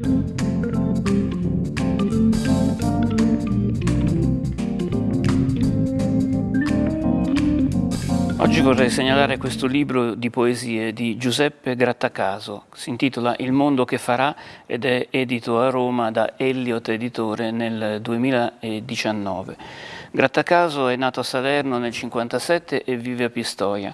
Thank you. Oggi vorrei segnalare questo libro di poesie di Giuseppe Grattacaso, si intitola Il mondo che farà ed è edito a Roma da Elliot Editore nel 2019. Grattacaso è nato a Salerno nel 1957 e vive a Pistoia.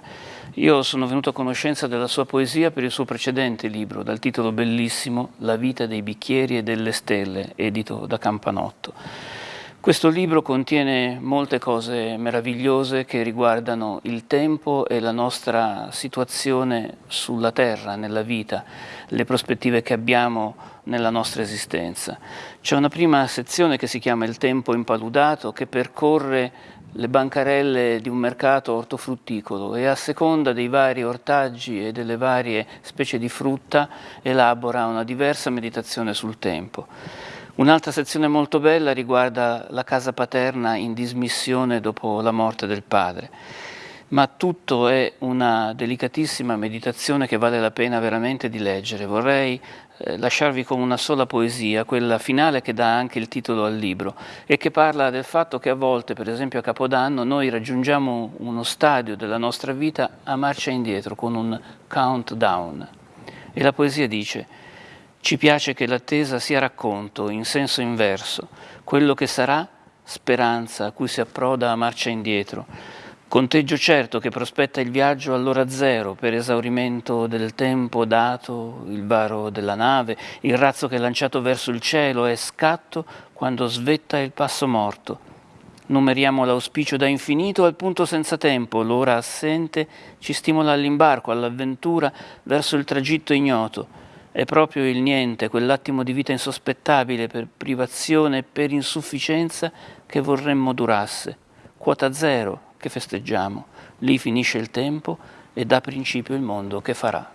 Io sono venuto a conoscenza della sua poesia per il suo precedente libro, dal titolo bellissimo La vita dei bicchieri e delle stelle, edito da Campanotto. Questo libro contiene molte cose meravigliose che riguardano il tempo e la nostra situazione sulla terra, nella vita, le prospettive che abbiamo nella nostra esistenza. C'è una prima sezione che si chiama Il tempo impaludato che percorre le bancarelle di un mercato ortofrutticolo e a seconda dei vari ortaggi e delle varie specie di frutta elabora una diversa meditazione sul tempo. Un'altra sezione molto bella riguarda la casa paterna in dismissione dopo la morte del padre, ma tutto è una delicatissima meditazione che vale la pena veramente di leggere. Vorrei eh, lasciarvi con una sola poesia, quella finale che dà anche il titolo al libro e che parla del fatto che a volte, per esempio a Capodanno, noi raggiungiamo uno stadio della nostra vita a marcia indietro con un countdown. E la poesia dice ci piace che l'attesa sia racconto in senso inverso, quello che sarà speranza a cui si approda a marcia indietro, conteggio certo che prospetta il viaggio all'ora zero per esaurimento del tempo dato, il varo della nave, il razzo che è lanciato verso il cielo è scatto quando svetta il passo morto. Numeriamo l'auspicio da infinito al punto senza tempo, l'ora assente ci stimola all'imbarco, all'avventura verso il tragitto ignoto è proprio il niente, quell'attimo di vita insospettabile per privazione e per insufficienza che vorremmo durasse. Quota zero che festeggiamo. Lì finisce il tempo e dà principio il mondo che farà.